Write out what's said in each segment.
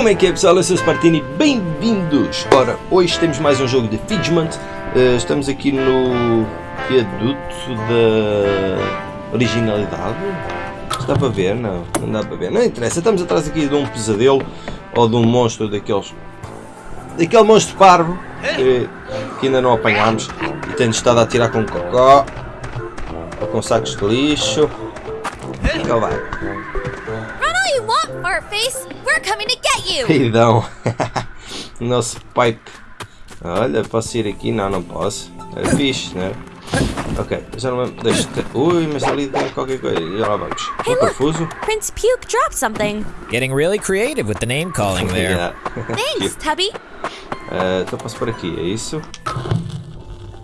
Como é que é pessoal? Eu sou o Spartini, bem-vindos! Ora, hoje temos mais um jogo de Fidgement. Uh, estamos aqui no viaduto da originalidade. Dá para ver? Não, não dá para ver. Não interessa, estamos atrás aqui de um pesadelo ou de um monstro daqueles. daquele monstro parvo que, que ainda não apanhámos e tem estado a atirar com cocó ou com sacos de lixo. Então vai. Fartface! We're coming to get you! Peidão. Nosso pipe. Olha, posso ir aqui? Não, não posso. É fixe, né? Ok, já não deixa. Ui, mas ali tem qualquer coisa. Já lá vamos. Hey, look! confuso. Prince Puke dropped something. Getting really creative with the name calling there. Yeah. Thanks, Tubby. Eh, então posso por aqui, é isso?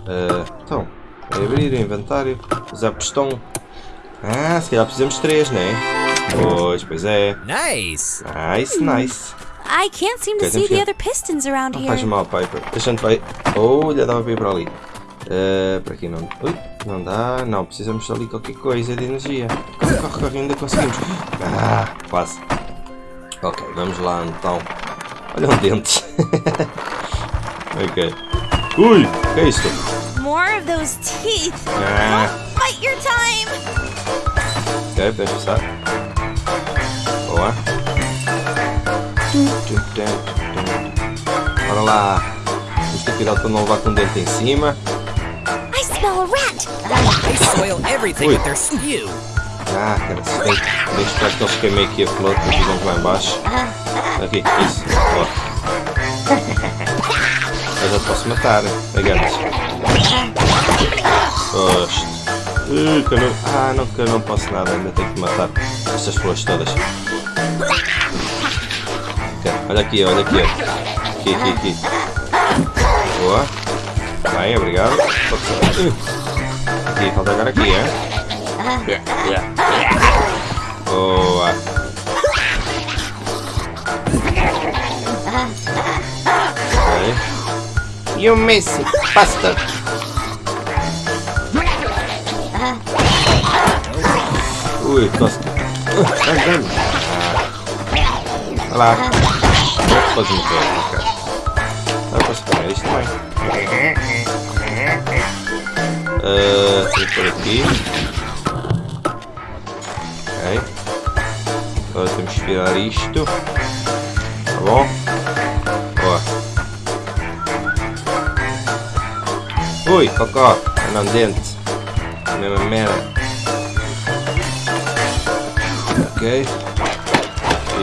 Eh, então, é abrir o inventário, usar pistão. Ah, se calhar precisamos de três, né? Pois, pois é. Nice. Nice, nice. I can't seem to see the other pistons around Não faz here. mal, Piper. A gente vai. Olha, dava para ir para ali. Eh, para aqui não. Ui, não dá. Não, precisamos de ali qualquer coisa de energia. Corre, corre, corre, ainda conseguimos. Ah, quase. Ok, vamos lá então. Olha um dente. ok. Ui, o que é isto? More of those teeth. Ah, Fight your time! ok, deixa passar. Bora lá. Temos que ter cuidado para não levar com o dente em cima. I smell a rat! They soil everything Ui. with their spew. Ah, cara, se tem, que esperar que eles queimem aqui a flor, porque vão lá embaixo. Aqui, isso. Ó. Eu já posso matar, que eu não... Ah, não, que eu não posso nada, ainda tenho que matar estas flores todas. Olha aqui, olha aqui. ó. Aqui, aqui, aqui. Boa. Bem, obrigado. Ui. Aqui, falta agora aqui, é? Boa. Ok. You miss it, bastard. Ui, tosca. Vai, vai. Vai lá. Não pode morrer, cara. Não posso pegar isto também. Ah, vou por aqui. Ok. Agora temos que virar isto. Tá bom? Boa. Ui, cocó. Anda um dente. Mesma merda. Ok.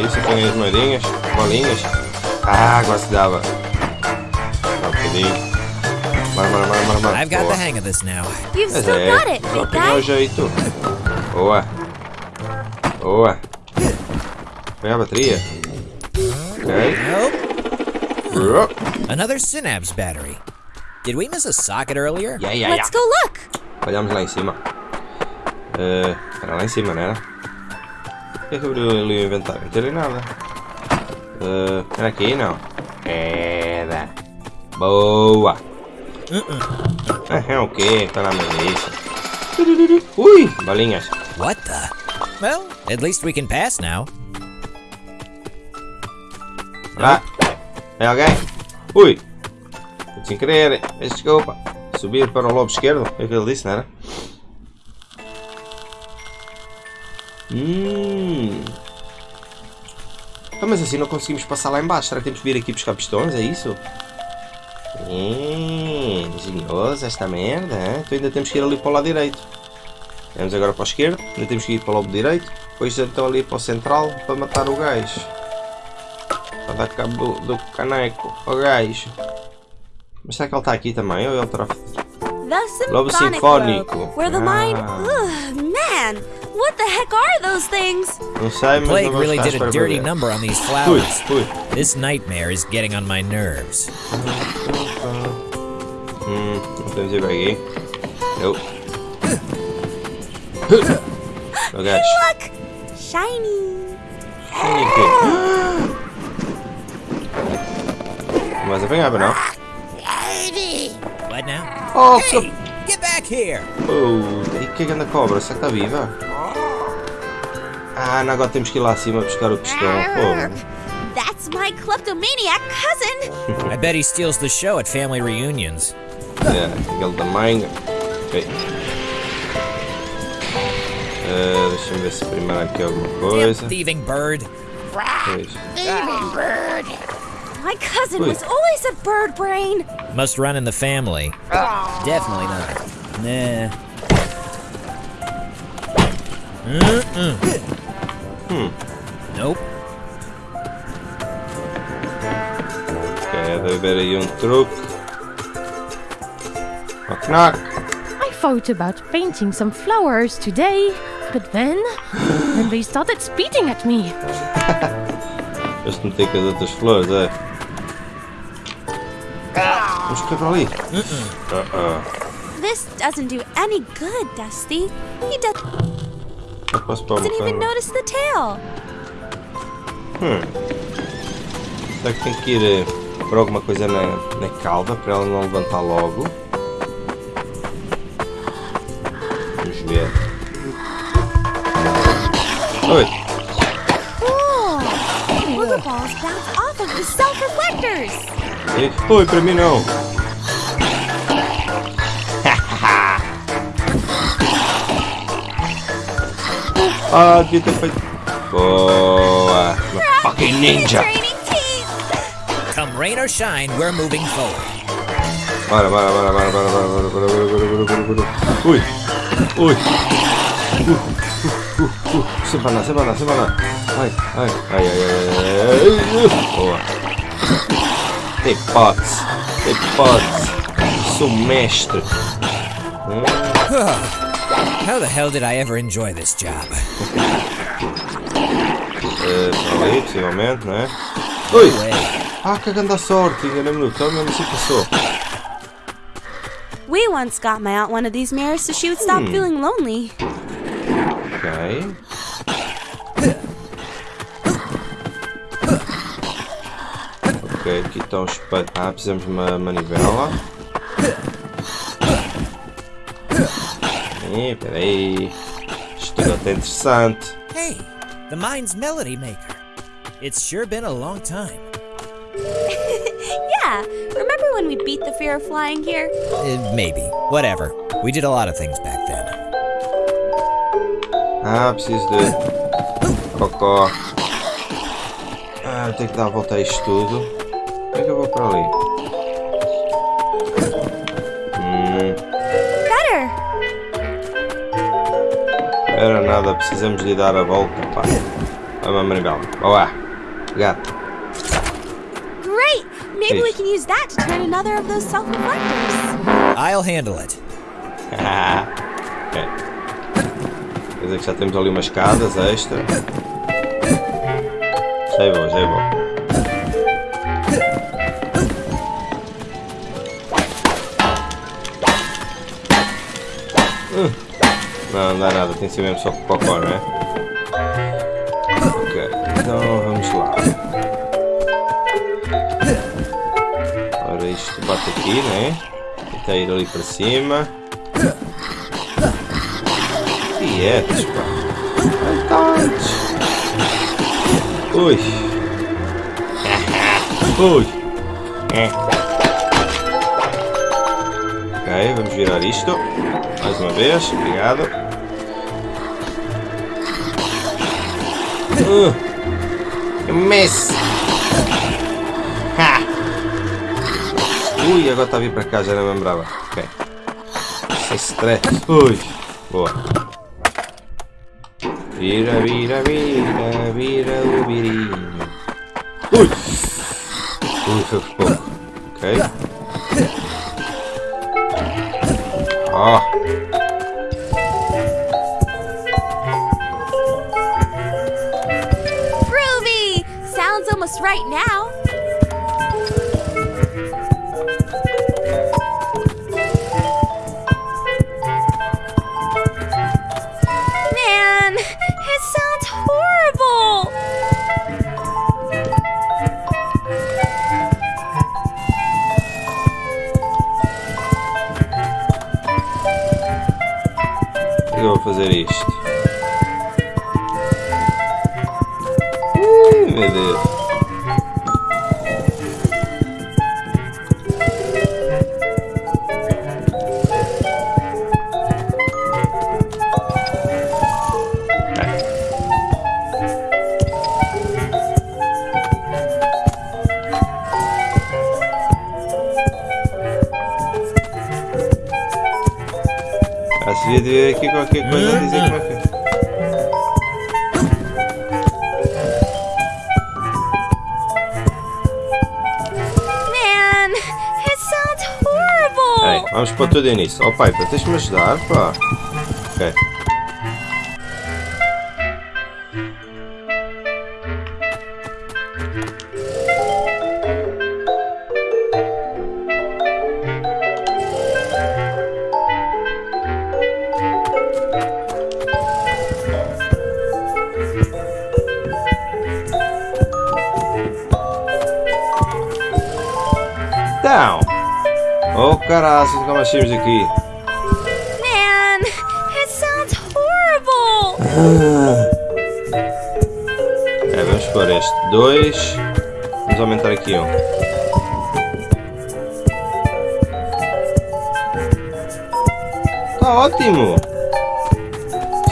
Isso, põe as moedinhas, bolinhas. Ah, agora se dava. Só um bocadinho. Bora, bora, bora, bora, bora. I've got Boa. the hang of this now. You've Mas still é, got it, só big pegar o guy. jeito. Boa. Boa. Pegar a bateria. Ok. Nope. Another Synapse battery. Did we miss a socket earlier? Yeah, yeah, yeah. Let's go look. Olhamos lá em cima. Eh, era lá em cima, não era? O que é que abriu ali o inventário? Não tem nada. Eh, era aqui? Não. Era. Boa. Ah, é o quê? Tá na melissa. Ui, balinhas. What the? Well, at least we can pass now. Lá. É alguém? Ui. Sem querer. Peço Desculpa. Subir para o lobo esquerdo. É o que ele disse, não era? Hum. Ah, mas assim não conseguimos passar lá embaixo. Será que temos que vir aqui buscar pistões? É isso? Hum, engenhoso esta merda. hein? Então ainda temos que ir ali para o lado direito. Vamos agora para o esquerdo. Ainda temos que ir para o lobo direito. Depois então ali para o central para matar o gajo. Para dar cabo do, caneco ao gajo. Mas será que ele está aqui também? Ou ele terá... Lobo sinfónico. Ah. Ugh, man, what the heck are those things? Não sei, mas Plague não vamos really ficar à did a espera para dirty ver. number on these Ui, flowers. ui. This nightmare is getting on my nerves. Hum, não podemos ir para aqui. Não. O gajo. Look, shiny. Olha aqui. Não vais apanhar, para não? What now? Oh, Hey, get back here! Oh, e que é que anda a cobra? Será que está viva? Ah, agora temos que ir lá acima buscar o pistão. Pô, That's my kleptomaniac cousin. I bet he steals the show at family reunions. É, aquele da manga. Ok. Eh, Deixa-me ver se primeiro há aqui alguma coisa. thieving bird. Pois. My cousin Wait. was always a bird brain. Must run in the family. Definitely not. Nah. Mm-mm. Hmm. Nope. Okay, have a truck. Knock knock. I thought about painting some flowers today, but then... then they started speeding at me. Just don't think het is flowers, hè. What's Uh-uh. This doesn't do any good, Dusty. He does... uma doesn't even notice the tail. Será que tem que ir eh, por alguma coisa na, na cauda para ela não levantar logo? Vamos ver. Oi! Ih, Oi, para mim não! Ah, devia ter feito. Boa! Fucking ninja! Come rain or shine, we're moving forward. Bora, bora, bora, bora, bora, bora, bora, bora, bora, bora, bora, bora. Ui! Ui! Uh, uh, uh, uh. Sempre andar, sempre andar, sempre andar. Ai, ai, ai, ai, ai, ai. Boa! Tem potes, tem potes. Sou mestre. How the hell did I ever enjoy this job? We once got my aunt one of these mirrors so she would stop hmm. feeling lonely. Okay. Ok, aqui estão os perhaps, temos uma manivela. Ih, peraí. Isto tudo até interessante. Hey, the mine's melody maker. It's sure been a long time. Yeah, remember when we beat the fear of flying here? Uh, maybe. Whatever. We did a lot of things back then. Ah, preciso de cocó. Ah, eu tenho que dar a volta a isto tudo. Como é que eu vou para ali? Nada, precisamos de dar a volta, pá. Vamos, manivela. Boa. Gato. Great. Maybe we can use that to turn another of those self-reflectors. I'll handle it. ok. Quer dizer que já temos ali umas escadas extra. Já é bom, já é bom. Não, não dá nada, tem que ser mesmo só com cocó, não é? Ok, então vamos lá. Ora, isto bate aqui, né? Tenta ir ali para cima. Quietos, pá. Tantos. Ui. Ui. É. Ok, vamos virar isto. Mais uma vez, obrigado. Uh. Miss. Ha. Ui, agora está a vir para cá, já não lembrava. Ok. Sem stress. Ui. Boa. Vira, vira, vira, vira o virinho. Ui. Ui, foi pouco. Right now. Me ajudar, pá. Ok. Down! Oh caraças, nunca mais saímos. É, vamos pôr este 2. Vamos aumentar aqui um. Está ótimo!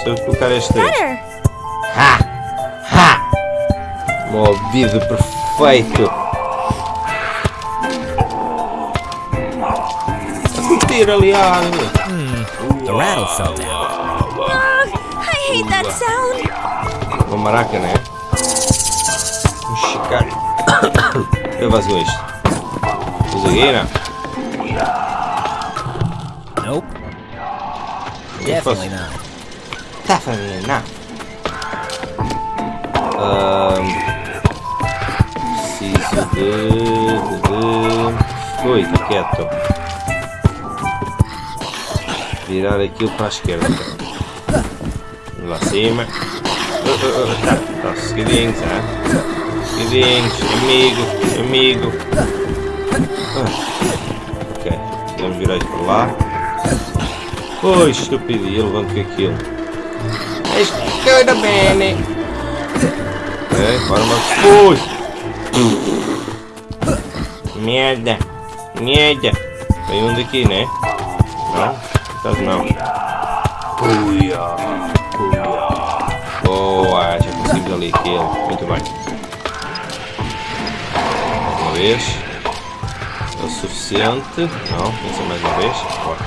Se eu colocar este aí. Better. Um ouvido perfeito! A curtir ali a árvore. The rattle fell down. Uma maraca, né? Vamos checar. Eu vazio isto. Não? Nope. Definitely not. Definitely not. Ahm, preciso de, de. Ui, está quieto. Virar aquilo para a esquerda. Lá tá, seguidinhos, né? Seguidinhos, amigo, amigo. Ah, ok, vamos virar isto para lá. Oi, estúpido, e levanto com aquilo. Escuta bene. Ok, bora mais. Ui! Merda! Merda! Tem um daqui, né? Não? Caso não. Uia! Uia! Boa! Já conseguimos ali aquilo. Muito bem. Mais uma vez. É o suficiente. Não, tem ser mais uma vez. Bora.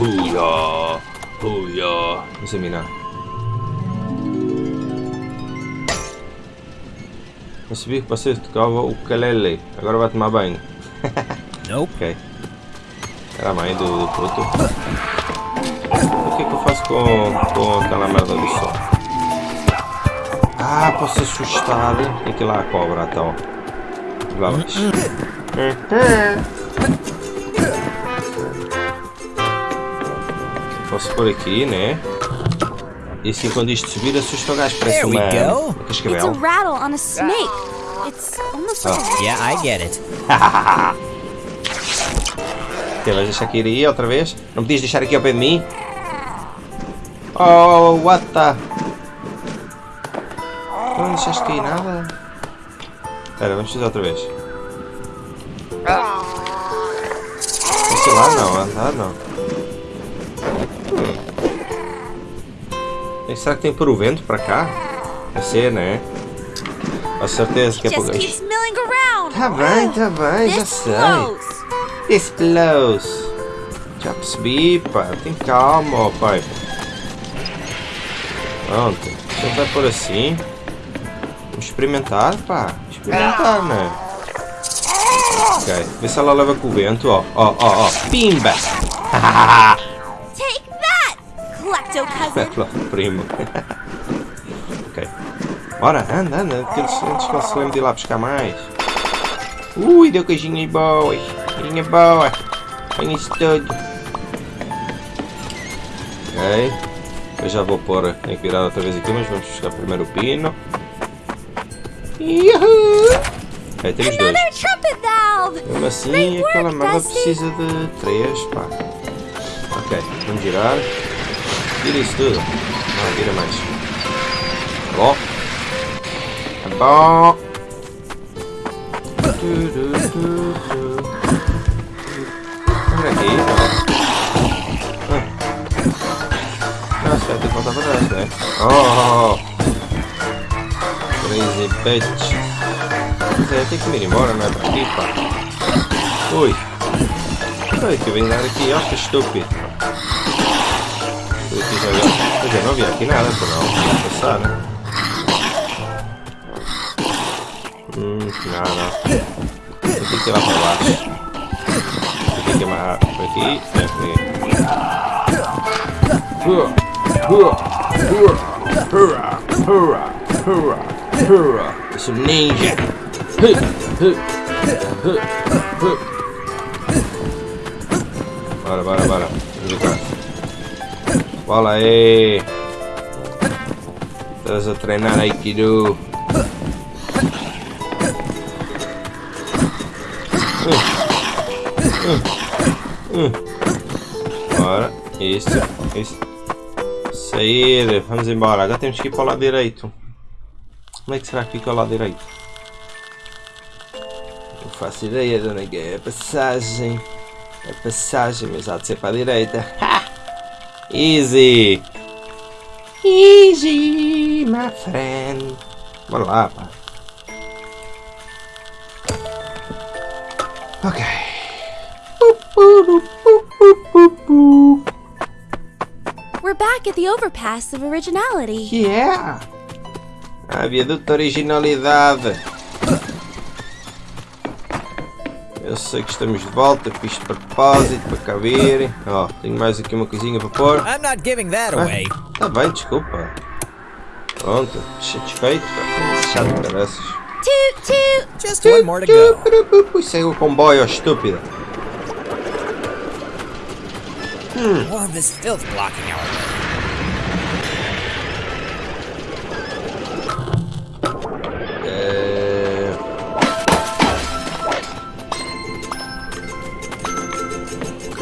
Uia! Uia! Vamos examinar. Eu sabia que você tocava o ukulele. Agora vai tomar banho. Nope. Ok. Era a mãe do, do puto. Com, com aquela merda do som? Ah, posso assustar. Tem que ir lá a cobra então. Vamos. Posso pôr aqui, né? E assim quando isto subir assusta o gajo. Parece uma, It's a cascavel. rattle on a snake. It's almost like a Yeah, I get it. Ok, vais deixar aqui ir aí outra vez? Não podias deixar aqui ao pé de mim? Oh, what the... Não deixaste cair nada? Espera, vamos fazer outra vez. Sei lá, não, andar não. Hum. Será que tem pôr o vento para cá? Vai ser, né? Com certeza que é por around. Tá bem, tá bem, já sei. This close. Já percebi, pá. Tem calma, ó, pai. Pronto. Você vai por assim. Vamos experimentar, pá. Experimentar, né? Ok. Vê se ela leva com o vento, ó. Ó, ó, ó. Pimba! Take that, klepto cousin. Primo. ok. Bora, anda, anda. Que eles, eles se lembrem de ir lá buscar mais. Ui, deu coisinha boa. Coisinha boa. Tem isso tudo. Ok. Eu já vou pôr. Virar outra vez aqui, mas vamos buscar primeiro o pino. Yuhu! Ok, temos dois. Mesmo assim, aquela merda precisa de três, pá. Ok, vamos girar. Vira isso tudo. Não, vira mais. Tá bom? Tá bom. Voltar pra trás, né? Oh! Crazy. Mas é, tem que ir embora, não é pra aqui, pá. Ui. Foi que vim dar aqui, ó, que estúpido. Eu não havia aqui nada, por não. Passar, né? Hum, não, não. Eu tenho que ir lá para baixo. Eu tenho que amarrar por aqui. Por aqui. Hurra, Eu sou ninja. Bora, bora, bora. Vamos jogar. Bola aí. A treinar Aikido. Bora. Isso, isso. Sair. Vamos embora. Agora temos que ir para o lado direito. Como é que será que fica o lado direito? Não faço ideia de onde é que é passagem. Passagem, mas há de ser para a direita. Ha! Easy! Easy, my friend. Bora lá, pá. Ok. We're back at the overpass of originality. Yeah! A viaduto originalidade. Eu sei que estamos de volta, fiz de propósito para virem. Ó, tenho mais aqui uma coisinha para pôr. I'm not giving that away. Tá bem, desculpa. Pronto, satisfeito. Chato. Toot toot! Just one more to go. Isso é o comboio, ó, estúpida. More of this filth blocking our way.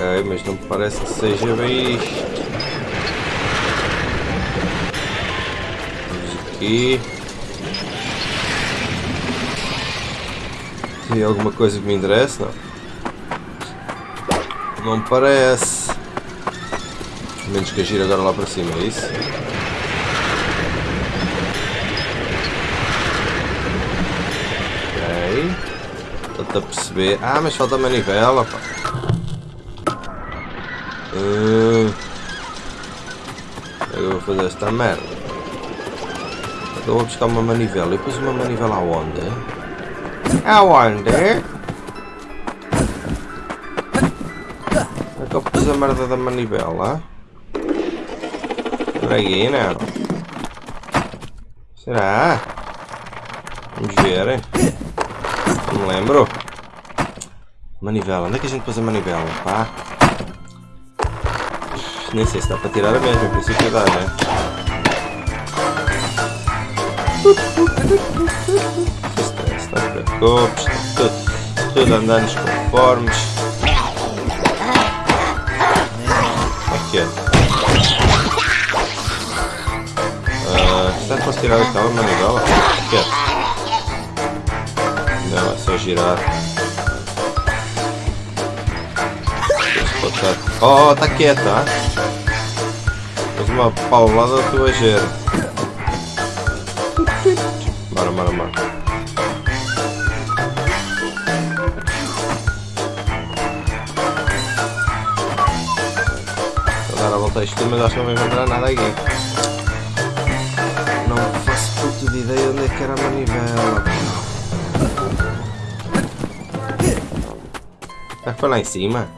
Ok, mas não me parece que seja bem isto. Vamos aqui. Tem alguma coisa que me interessa? Não. Não me parece. Menos que agir agora lá para cima, é isso? Ok. Estou a perceber. Ah, mas falta a manivela, pá. Hum. Eu vou fazer esta merda. Eu vou buscar uma manivela. Eu pus uma manivela aonde? Aonde? É que eu pus a merda da manivela? Por aí, não? Será? Vamos ver? Não me lembro. Manivela. Onde é que a gente pôs a manivela? Pá. Nem sei se dá para tirar a mesma. Em princípio dá, né? Te preocupes. Tudo, tudo andando conformes. Aqui é. Ah, será que posso tirar aquela manivela? Aqui é. Não, é só girar. Oh, tá quieta, ah? Faz uma paulada tu a A a isto, mas acho que não vai encontrar nada aqui. Não faço puta de ideia onde é que era a manivela. Ah, foi lá em cima?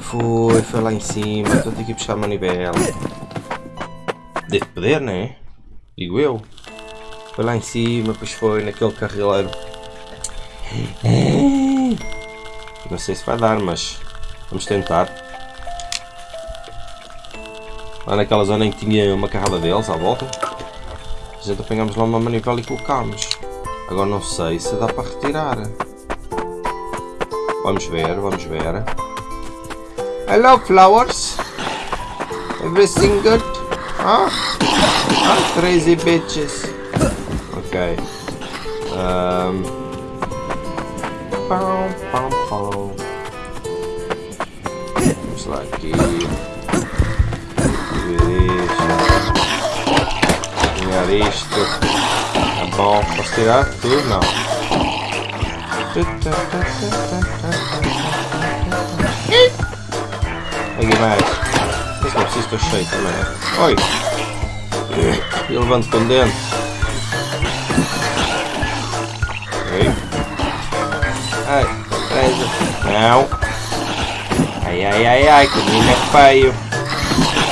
Foi, foi lá em cima. Tenho que ir buscar a manivela. Deve poder, né? Digo eu. Foi lá em cima, depois foi naquele carrileiro. Não sei se vai dar, mas vamos tentar. Lá naquela zona em que tinha uma carrada deles à volta. A gente apanhamos lá uma manivela e colocámos. Agora não sei se dá para retirar. Vamos ver, vamos ver. Hello flowers. Everything good? Huh? Huh? Crazy bitches. Ok. Um... Pão, pão, pão. Vamos lá aqui. Ver isto. Alinhar isto. Tá bom. Posso tirar tudo? Não. Aqui mais. Mas não preciso, estou cheio também. né? Oi! E levanto com dentro. Ok. Ai, presa. Não. Ai, ai, ai, ai, que menino é feio.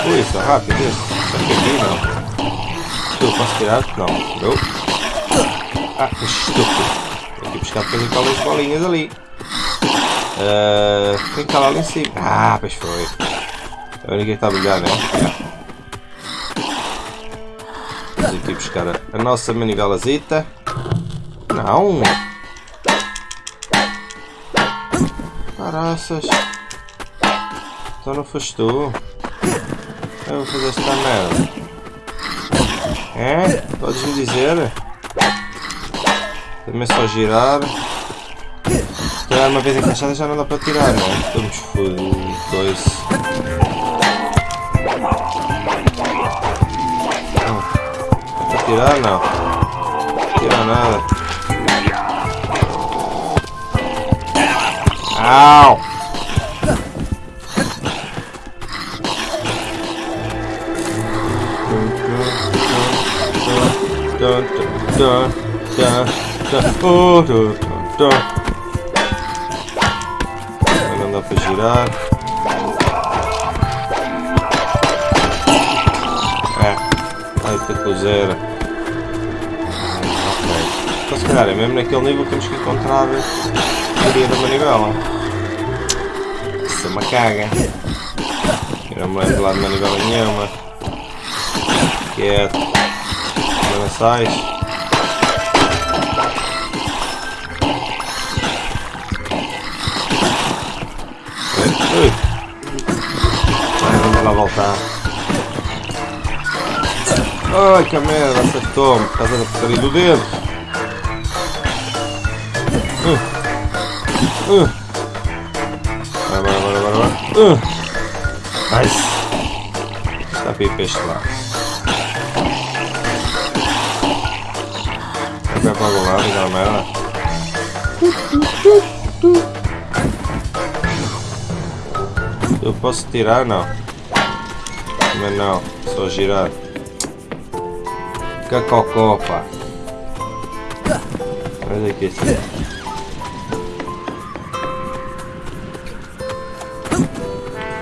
Ui, é rápido isso. Só aqui não. Tu, posso tirar? Não. Eu. Ah, estúpido. Tenho que buscar depois aquelas bolinhas ali. Uh, tem que estar lá em cima. Ah, pois foi. A única que está a brilhar, né? Vamos aqui buscar a, a nossa manivelazita. Não! Caraças! Então não foste tu. Eu vou fazer esta merda. É? Podes-me dizer? Também só girar. Se uma vez encaixada já não dá para tirar, não é? Estamos fodidos. Não. Dá para tirar? Não. Não tira nada. Au! Não dá para girar. É. Ai, que cozeira. Ok. Então se calhar é mesmo naquele nível que temos que encontrar a teoria da manivela. Isso é uma caga. Eu não me lembro lá de manivela nenhuma. Quieto. Sais. Ui. Vai, vamos lá voltar. Ai que merda, acertou-me por causa da porcaria do dedo. Uh. Uh. Bora, bora, bora, bora, bora. Uh. Nice. Está para ir para lado. Vai para algum lado, merda. Eu posso tirar? Não. Mas não, só girar. Cacocó, pá. Olha aqui assim.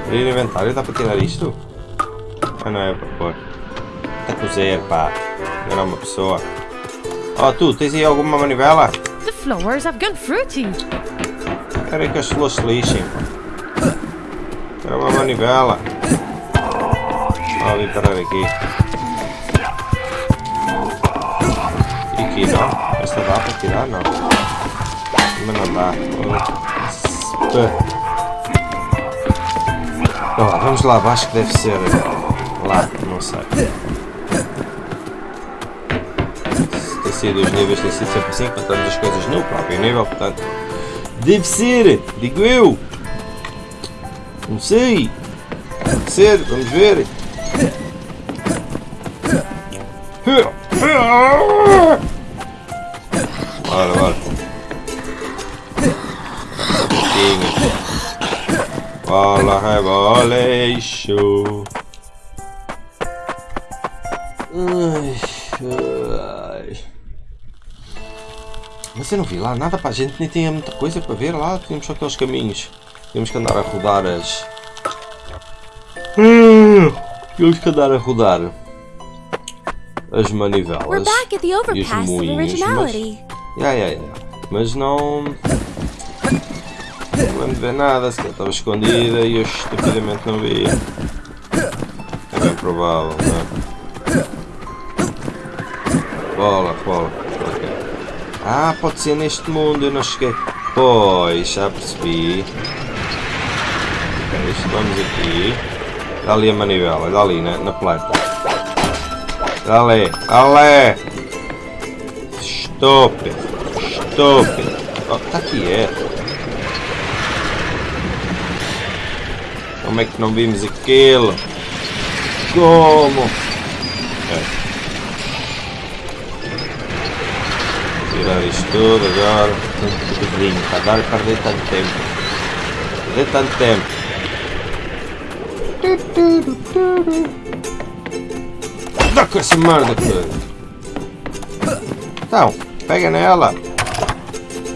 Abrir inventário, dá para tirar isto? Ah não é para pôr. Está com zero, pá. Não era uma pessoa. Oh, tu, tens aí alguma manivela? The flowers have gone fruity. Espera aí que as flores se lixem. Quero uma manivela. Vou parar aqui. E aqui não? Esta dá para tirar? Não. Mas não dá. Então, lá, vamos lá abaixo que deve ser lá, não sei. Sido os níveis, tem sido sempre assim, encontramos as coisas no próprio nível, portanto. Deve ser, digo eu. Não sei. Deve ser, vamos ver. Eu não vi lá nada para a gente, nem tinha muita coisa para ver lá. Tínhamos só aqueles caminhos. Tínhamos que andar a rodar as. Tínhamos que andar a rodar as manivelas. E os moinhos, originality. Ya, ya, ya. Mas não. Não lembro de ver nada, se calhar estava escondida e eu estupidamente não vi. É bem provável, não é? Bola. Ah, pode ser neste mundo, eu não cheguei. Pois, já percebi. Isto, vamos aqui. Dá ali a manivela, dá ali na, na planta. Dá ali, ali! Estúpido, estúpido. Oh, está quieto. Como é que não vimos aquilo? Como? Tudo agora. Tanto pedrinho. Para dar a perder tanto tempo. Perder tanto tempo. Dá com essa merda, cara. Então, pega nela.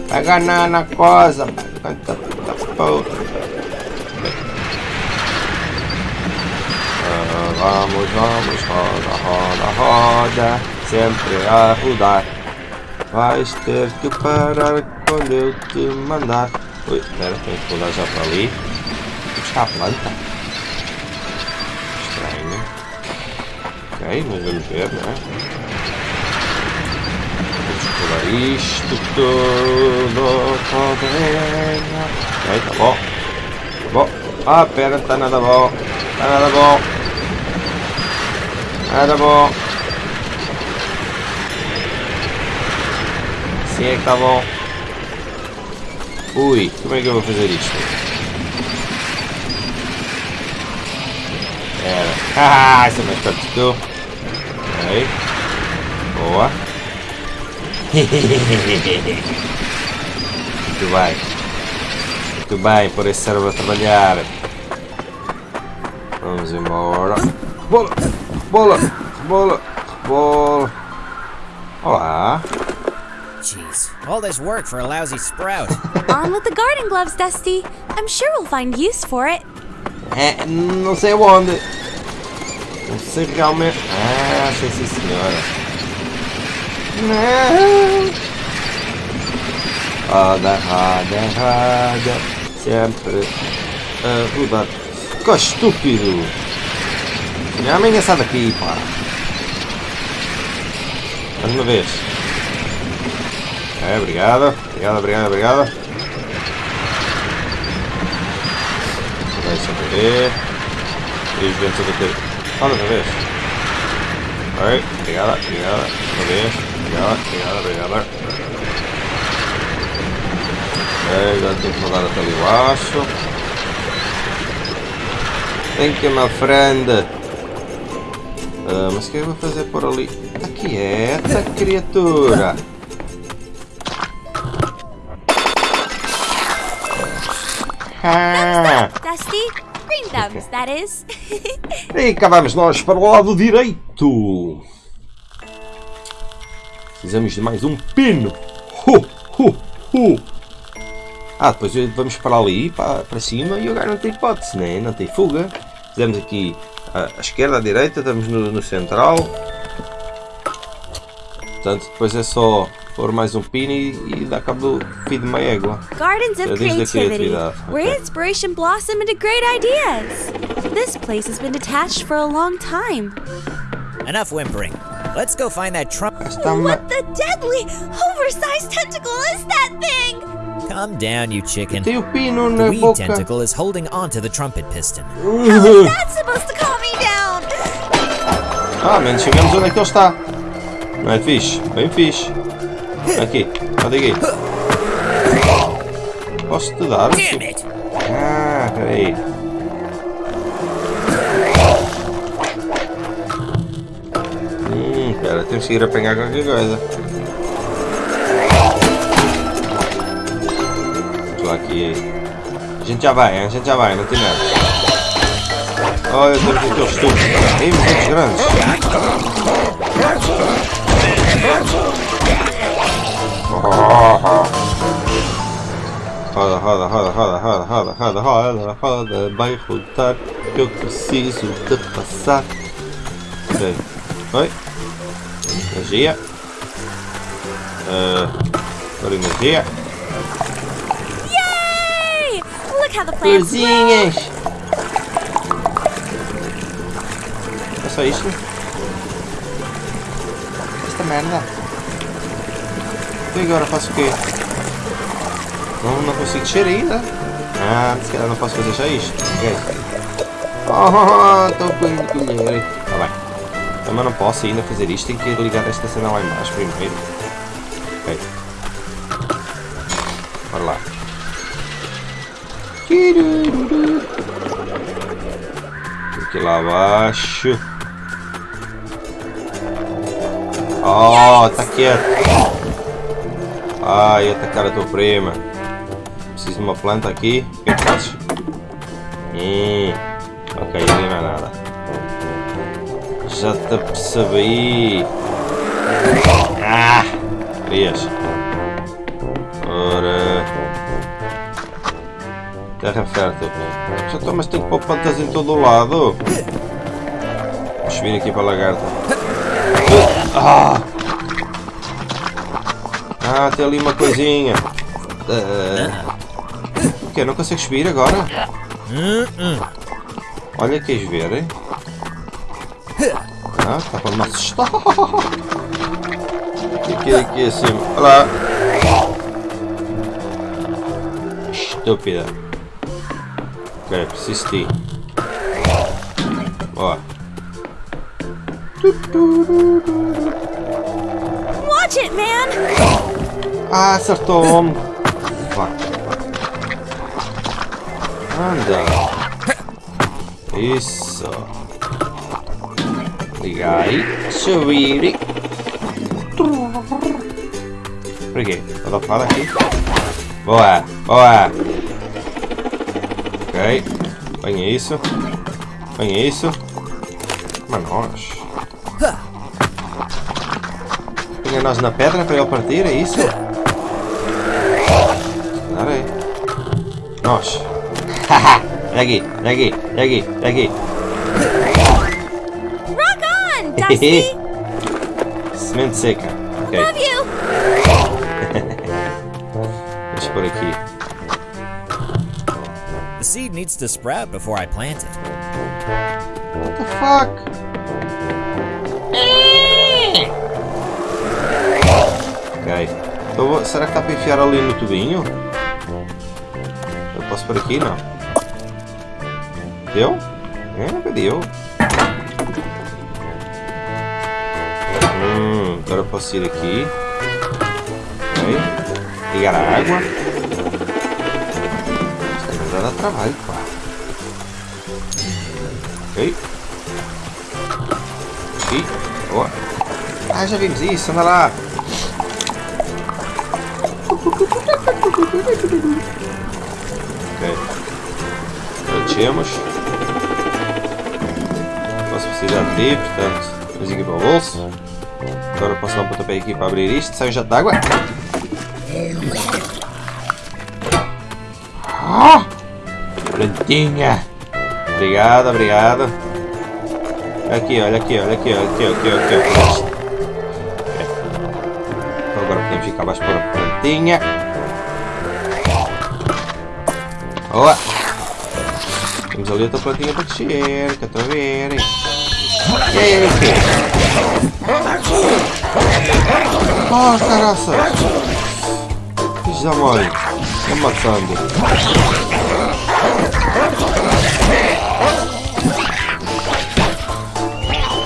Pega na, na coisa. Porra. Ah, Vamos, vamos, roda, roda, roda. Sempre a rodar. Vais ter que parar quando eu te mandar. Ui, espera, tenho que mudar já para ali. Buscar a planta. Estranho. Ok, mas vamos ver, não é? Vamos pular isto tudo. Toda Ok, tá bom. Tá bom. Ah, pera, não tá nada bom. Tá nada bom. Nada bom. Sim é que tá bom. Ui, como é que eu vou fazer isto? Era. Ah, essa é mais perto que tu. Ok. Boa. Muito bem. Muito bem, por esse servo a trabalhar. Vamos embora. Bola! Bola! Bola! Bola! Olá! Jeez, all this work for a lousy sprout. On with the garden gloves, Dusty. I'm sure we'll find use for it. Eh, é, não sei onde. Não sei realmente. Ah, sei sim senhora. Não. Roda, roda, roda. Sempre a rodar. Que estúpido. Minha mãe sai daqui, pá. Mais uma vez. É, obrigado. Obrigado, obrigado, obrigado. Deixa eu ver. Três ventos a bater. Olha outra vez. Oi, obrigada, obrigada. Outra vez. Obrigada, obrigada, obrigada. Ok, agora tenho que mandar até ali embaixo. Thank you, my friend. Ah, mas o que eu vou fazer por ali? Está quieta, criatura. Dusty? Green that is. E cá vamos nós para o lado direito. Precisamos de mais um pino. Hu, hu, hu. Ah, depois vamos para ali, para, para cima e agora não tem hipótese, né? não tem fuga. Fizemos aqui à, à esquerda, à direita, estamos no, no central. Portanto, depois é só pôr mais um pino e, e dar cabo do fio de uma égua. Gardens of creativity, where okay. inspiration blossom into great ideas. This place has been detached for a long time. Enough whimpering. Let's go find that trump. Uma... What the deadly, oversized tentacle is that thing? Calm down, you chicken. The weed boca. tentacle is holding onto the trumpet piston. That's supposed to calm me down. Ah, menos chegamos onde é que ele está. Não é fixe? Bem fixe. Aqui, olha aqui. Posso te dar? Ah, peraí. Hum, pera, temos que ir apanhar qualquer coisa. Vamos lá aqui. A gente já vai, a gente já vai, não tem nada. Olha, temos aqueles tubos. Tem muitos grandes. Roda, roda, roda, roda, roda, roda, roda, roda, roda, vai rodar que eu preciso de passar. Ok. Oi. Energia. Uh, agora energia. Yay! Look how the plants. Florzinhas. É só isto? Esta merda. E agora faço o quê? Não, não consigo descer ainda. Ah, se calhar não posso fazer já isto. Ok. Oh, estou com o colher. Tá bem. Também não posso ainda fazer isto. Tenho que ligar esta cena lá embaixo primeiro. Ok. Bora lá. Aqui lá abaixo. Oh, tá quieto. Ai, atacar a tua prima. Preciso de uma planta aqui. O que é? Hum. Ok, Já te apercebi. Ah! Querias. Ora. Terra fértil. Já estou, mas tenho que pôr plantas em todo o lado. Vou subir aqui para a lagarta. Ah! Ah, tem ali uma coisinha. Ah. O quê? Não consegues subir agora? Olha, queres ver, hein? Ah, está para me assustar. Aqui, aqui acima. Olha lá. Estúpida. Ok, preciso de ti. Boa. Ah, acertou-me. Vá. Anda. Isso. Ligar aí. Subir. Por quê? Vou dar fora aqui. Boa, boa. Ok. Venha isso. Venha isso. Mas nós. Venha nós na pedra para ele partir, é isso? Nós. Haha. Daqui, daqui, daqui, daqui. Rock on, Dusty! Semente seca. Ok. Love you! Deixa por aqui. The seed needs to sprout before I plant it. What the fuck? Ok. Então, será que dá para enfiar ali no tubinho? Por aqui? Não. Deu? É, deu. Hum, agora eu posso ir aqui. Ok. Ligar a água. Isso vai dar trabalho, pá. Ok. Aqui. Boa. Ah, já vimos isso. Anda lá. Preenchemos. Posso precisar de ti, portanto, vamos aqui para o bolso. Agora posso dar um pontapé aqui para abrir isto. Sai um jato água. Ah! Prontinha. Obrigado, obrigado. Aqui, olha aqui, olha aqui, olha aqui, aqui, aqui, aqui. Então agora podemos ir cá abaixo para a plantinha. Boa! Temos ali outra plantinha para crescer, que eu estou a ver. hein? E aí, o quê? Oh, caraças! Fiz da mãe. Estou matando.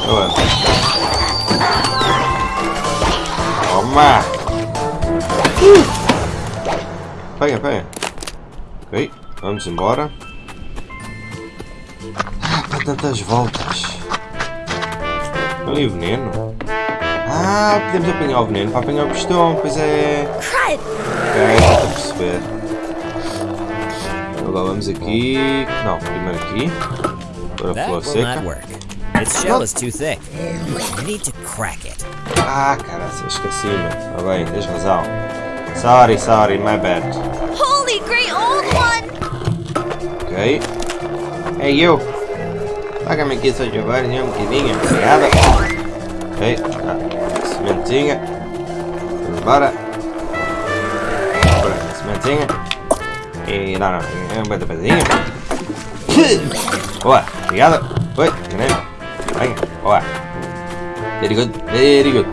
Ué. Toma! Pega, pega. Ok, vamos embora. Tantas voltas. Ali o veneno. Ah, podemos apanhar o veneno para apanhar o pistão, pois é. Ok, estou a perceber. Agora vamos aqui. Não, primeiro aqui. Agora a flor seca. Its shell is too thick. You need to crack it. Ah, cara, esqueci-me. Tá bem, tens razão. Sorry, sorry, my bad. Holy great old one! Ok. Hey, you. Paga-me aqui só jogar, um bocadinho. Obrigado. Ok, ah, sementinha. Vamos embora. Bora, sementinha. E não, não, é um beta pezinho. Boa, obrigado. Oi, enganei. Venha, boa. Very good, very good.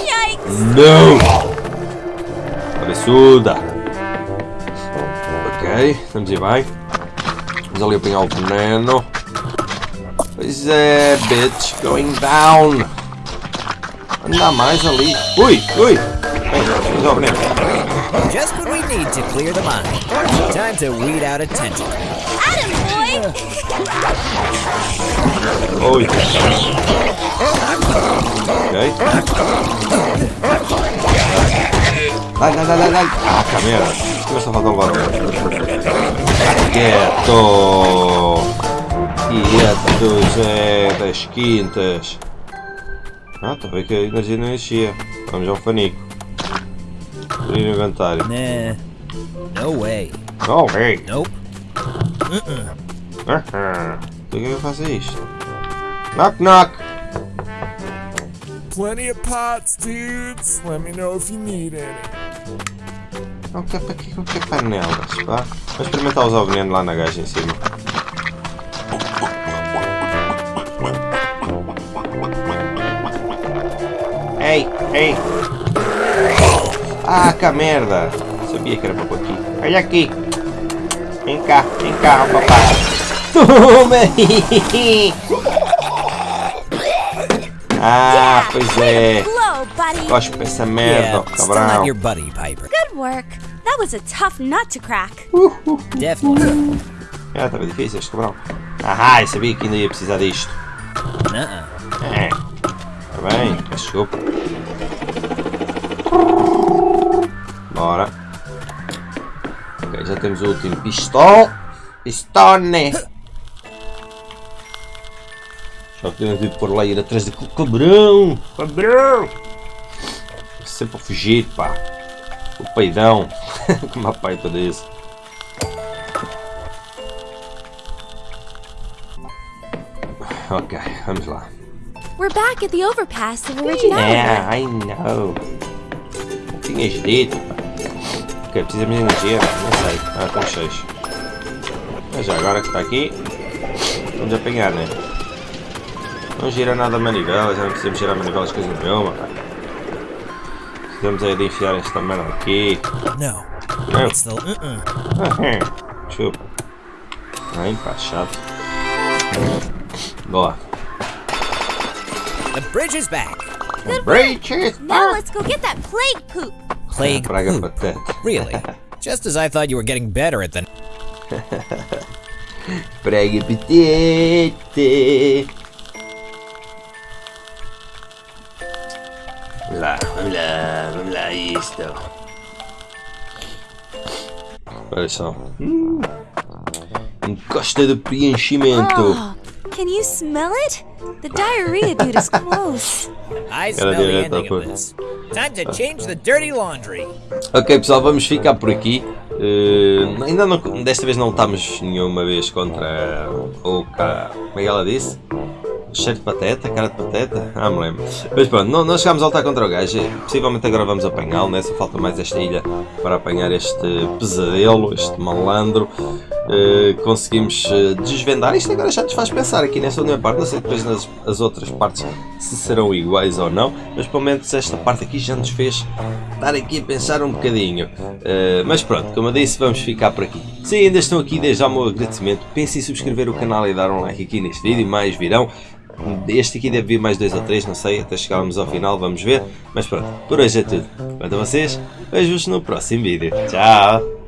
Yikes! Não! Cabeçuda! Ok, vamos ir bem. Vamos ali apanhar o veneno. Pois é, bitch, going down! Anda mais ali. Ui, ui! Vamos ao veneno. Just what we need to clear the mind. Time to weed out attention. Adam, boy! Ui! Ok. Dai, dai, dai, dai, dai! Ah, merda! Começa a faltar o barulho. Quieto! Quieto! do Zé das Quintas. Ah, a ver que a energia não enchia. Vamos ao fanico. Abrir o inventário. Nah. No way. Oh, hey! Nope. Aham. Por que eu faço isto? Knock knock! Plenty of pots, dudes. Let me know if you need any. Não quer para quê? Não quer panelas, pá. Vamos experimentar usar o veneno lá na gaja em cima. Ei, ei! Ah, que merda! Sabia que era para pôr aqui. Olha aqui! Vem cá, vem cá, papai! Toma aí! Ah, pois é! Blow, buddy. Cospe essa merda, Yeah, cabrão! Good work. That was a tough nut to crack. Definitely. Ah, estava difícil este cabrão. Ah, eu sabia que ainda ia precisar disto. Nuh-uh. É. Tá bem, desculpa. Bora. Ok, já temos o último pistol. Pistone. Só que temos de pôr lá e ir atrás daquele cabrão. Cabrão. Sempre a fugir, pá. O peidão. Como a pai todo isso. Ok, vamos lá. We're back at the overpass of originality. Yeah, I know. Tinhas dito. pá. Ok, precisamos de energia, não sei. Ah, estamos cheios. Mas já agora que está aqui, vamos apanhar, né? Não gira nada a manivela, já não precisamos girar manivelas coisa nenhuma, pá. Precisamos aí de enfiar esta merda aqui. No. Não. It's the uh-uh. Ah, Chupa. Ai, pá, chato. Boa. The bridge is back. Breaches! Now let's go get that plague poop. Plague Praga poop. pateta. Really? Just as I thought you were getting better at the. Prega petete. Vamos lá, vamos lá, vamos lá, isto. Olha só. Hum. Encosta de preenchimento. Oh, can you smell it? The diarrhea dude is close. I smell the ending of this. Time to change the dirty laundry. Ok pessoal, vamos ficar por aqui. Eh, ainda não, desta vez não lutamos nenhuma vez contra o cara. Como é que ela disse? Cheiro de pateta, cara de pateta? Ah, me lembro. Mas pronto, não, não chegámos a lutar contra o gajo. Possivelmente agora vamos apanhá-lo, né? Só falta mais esta ilha para apanhar este pesadelo, este malandro. Eh, conseguimos eh, desvendar. Isto agora já nos faz pensar aqui nesta última parte. Não sei depois nas as outras partes se serão iguais ou não. Mas pelo menos esta parte aqui já nos fez estar aqui a pensar um bocadinho. Eh, mas pronto, como eu disse, vamos ficar por aqui. Se ainda estão aqui, desde já o meu agradecimento. Pensem em subscrever o canal e dar um like aqui neste vídeo. Mais virão. Este aqui deve vir mais dois ou três, não sei, até chegarmos ao final, vamos ver. Mas pronto, por hoje é tudo. Quanto a vocês, vejo-vos no próximo vídeo. Tchau!